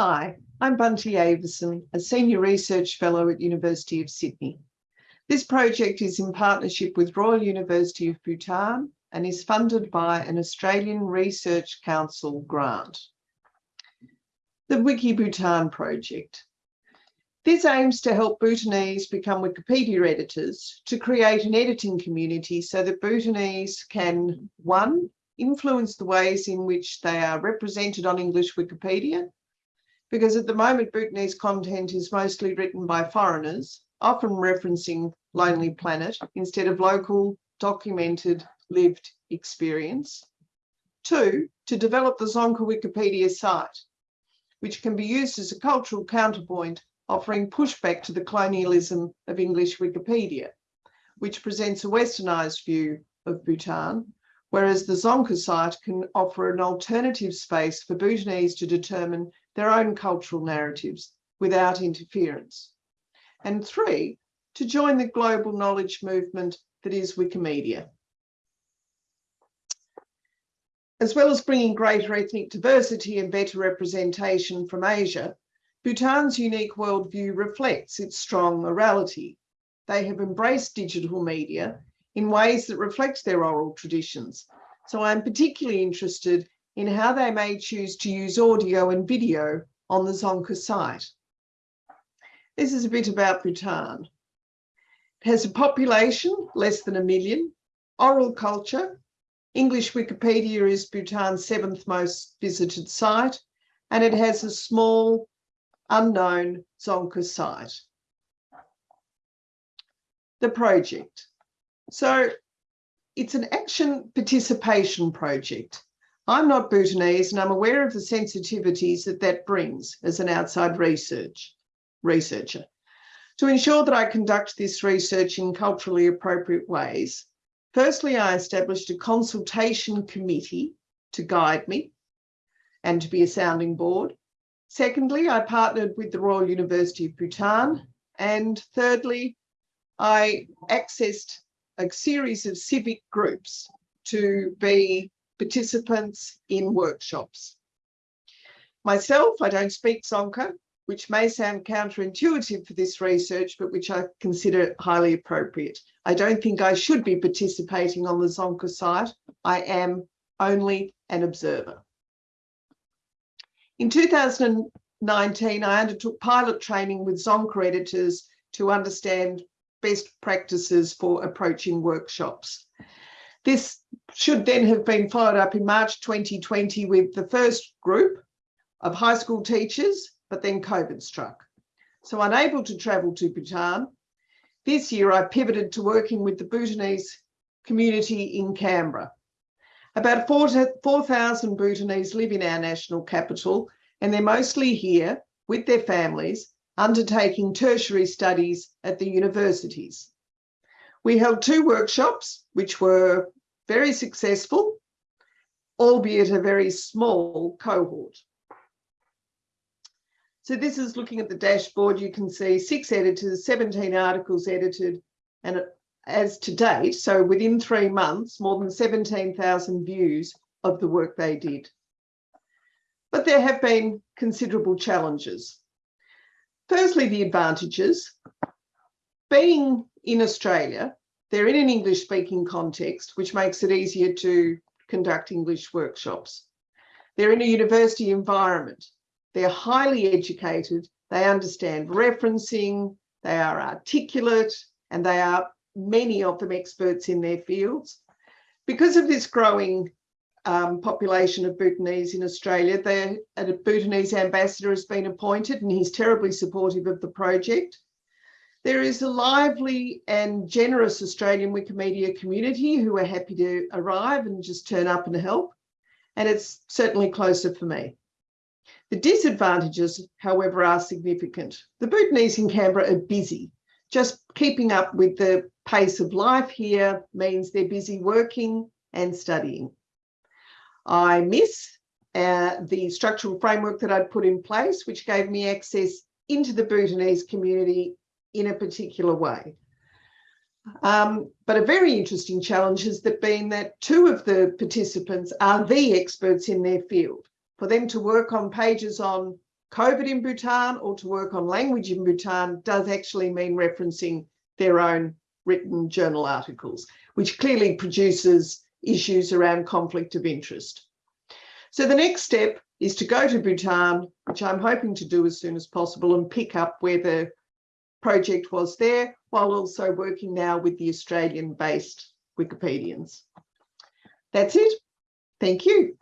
Hi, I'm Bunty Avieson, a Senior Research Fellow at University of Sydney. This project is in partnership with Royal University of Bhutan and is funded by an Australian Research Council grant. The Wiki Bhutan project. This aims to help Bhutanese become Wikipedia editors to create an editing community so that Bhutanese can, one, influence the ways in which they are represented on English Wikipedia, because at the moment Bhutanese content is mostly written by foreigners, often referencing Lonely Planet instead of local, documented, lived experience. Two, to develop the Dzongkha Wikipedia site, which can be used as a cultural counterpoint offering pushback to the colonialism of English Wikipedia, which presents a westernised view of Bhutan, whereas the Dzongkha site can offer an alternative space for Bhutanese to determine their own cultural narratives without interference. And three, to join the global knowledge movement that is Wikimedia. As well as bringing greater ethnic diversity and better representation from Asia, Bhutan's unique worldview reflects its strong morality. They have embraced digital media in ways that reflect their oral traditions. So I'm particularly interested in how they may choose to use audio and video on the Dzongkha site. This is a bit about Bhutan. It has a population less than a million, oral culture. English Wikipedia is Bhutan's seventh most visited site, and it has a small unknown Dzongkha site. The project. So it's an action participation project. I'm not Bhutanese and I'm aware of the sensitivities that that brings as an outside research researcher. To ensure that I conduct this research in culturally appropriate ways, firstly, I established a consultation committee to guide me and to be a sounding board. Secondly, I partnered with the Royal University of Bhutan. And thirdly, I accessed a series of civic groups to be participants in workshops. Myself, I don't speak Dzongkha, which may sound counterintuitive for this research, but which I consider highly appropriate. I don't think I should be participating on the Dzongkha site. I am only an observer. In 2019, I undertook pilot training with Dzongkha editors to understand best practices for approaching workshops. This should then have been followed up in March 2020 with the first group of high school teachers, but then COVID struck. So unable to travel to Bhutan, this year I pivoted to working with the Bhutanese community in Canberra. About 4,000 Bhutanese live in our national capital, and they're mostly here with their families, undertaking tertiary studies at the universities. We held two workshops, which were very successful, albeit a very small cohort. So this is looking at the dashboard. You can see six editors, 17 articles edited, and as to date, so within three months, more than 17,000 views of the work they did. But there have been considerable challenges. Firstly, the advantages. Being in Australia, they're in an English speaking context, which makes it easier to conduct English workshops. They're in a university environment. They're highly educated. They understand referencing. They are articulate and they are many of them experts in their fields. Because of this growing um, population of Bhutanese in Australia, the, a Bhutanese ambassador has been appointed and he's terribly supportive of the project. There is a lively and generous Australian Wikimedia community who are happy to arrive and just turn up and help. And it's certainly closer for me. The disadvantages, however, are significant. The Bhutanese in Canberra are busy. Just keeping up with the pace of life here means they're busy working and studying. I miss uh, the structural framework that I'd put in place, which gave me access into the Bhutanese community in a particular way. Um, but a very interesting challenge has been that two of the participants are the experts in their field. For them to work on pages on COVID in Bhutan or to work on language in Bhutan does actually mean referencing their own written journal articles, which clearly produces issues around conflict of interest. So the next step is to go to Bhutan, which I'm hoping to do as soon as possible and pick up where the project was there, while also working now with the Australian based Wikipedians. That's it. Thank you.